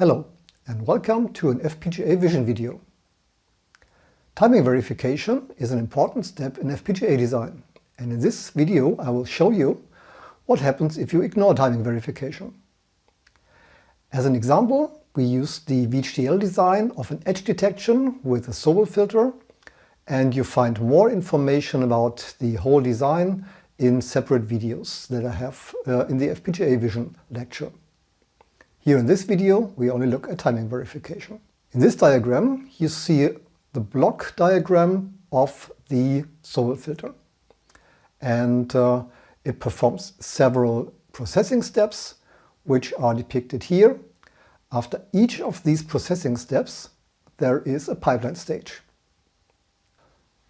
Hello and welcome to an FPGA Vision video. Timing verification is an important step in FPGA design and in this video I will show you what happens if you ignore timing verification. As an example we use the VHDL design of an edge detection with a Sobel filter and you find more information about the whole design in separate videos that I have uh, in the FPGA Vision lecture. Here in this video we only look at timing verification. In this diagram you see the block diagram of the Sobel filter and uh, it performs several processing steps which are depicted here. After each of these processing steps there is a pipeline stage.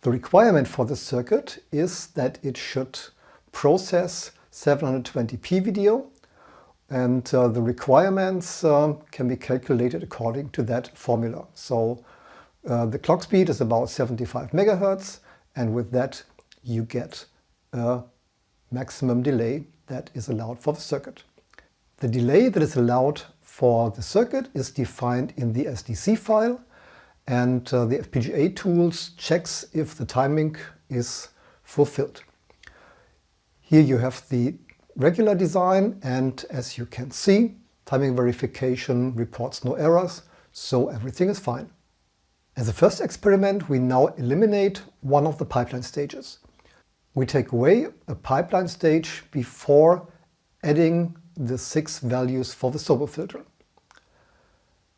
The requirement for this circuit is that it should process 720p video and uh, the requirements uh, can be calculated according to that formula. So uh, the clock speed is about 75 megahertz and with that you get a maximum delay that is allowed for the circuit. The delay that is allowed for the circuit is defined in the SDC file and uh, the FPGA tools checks if the timing is fulfilled. Here you have the regular design and as you can see, timing verification reports no errors, so everything is fine. As a first experiment, we now eliminate one of the pipeline stages. We take away a pipeline stage before adding the six values for the Sobel filter.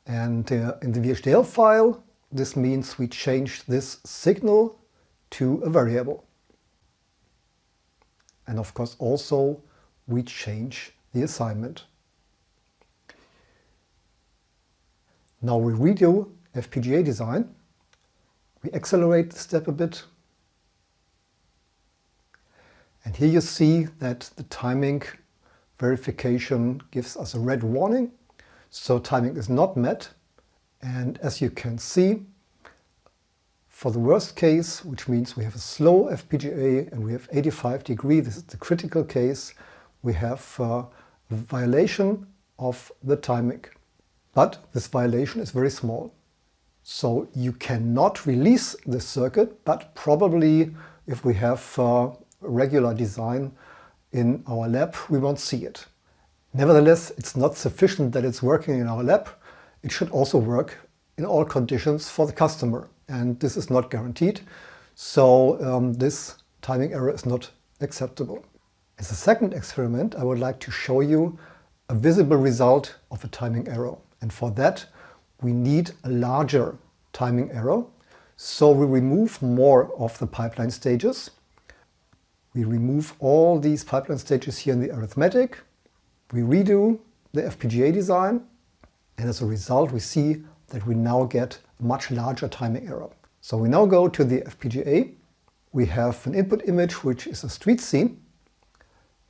And uh, in the VHDL file, this means we change this signal to a variable. And of course also we change the assignment. Now we redo FPGA design. We accelerate the step a bit. And here you see that the timing verification gives us a red warning. So timing is not met. And as you can see, for the worst case, which means we have a slow FPGA and we have 85 degree, this is the critical case, we have uh, a violation of the timing. But this violation is very small. So you cannot release the circuit, but probably if we have uh, regular design in our lab, we won't see it. Nevertheless, it's not sufficient that it's working in our lab. It should also work in all conditions for the customer and this is not guaranteed. So um, this timing error is not acceptable. As a second experiment, I would like to show you a visible result of a timing error. And for that, we need a larger timing error. So we remove more of the pipeline stages. We remove all these pipeline stages here in the arithmetic. We redo the FPGA design. And as a result, we see that we now get a much larger timing error. So we now go to the FPGA. We have an input image which is a street scene.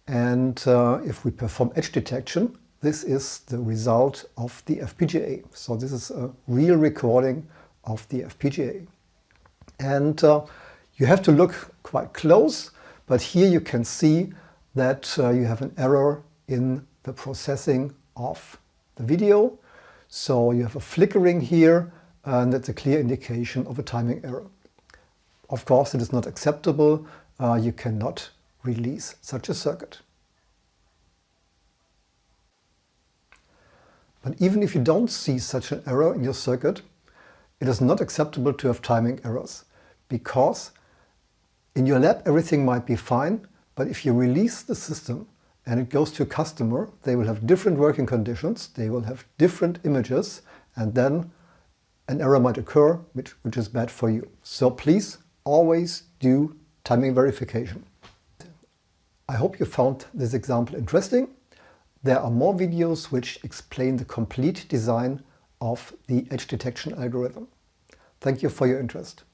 And uh, if we perform edge detection, this is the result of the FPGA. So this is a real recording of the FPGA. And uh, you have to look quite close, but here you can see that uh, you have an error in the processing of the video. So you have a flickering here and that's a clear indication of a timing error. Of course, it is not acceptable. Uh, you cannot release such a circuit. But even if you don't see such an error in your circuit, it is not acceptable to have timing errors because in your lab everything might be fine, but if you release the system and it goes to a customer, they will have different working conditions, they will have different images, and then an error might occur, which, which is bad for you. So please always do timing verification. I hope you found this example interesting. There are more videos which explain the complete design of the edge detection algorithm. Thank you for your interest.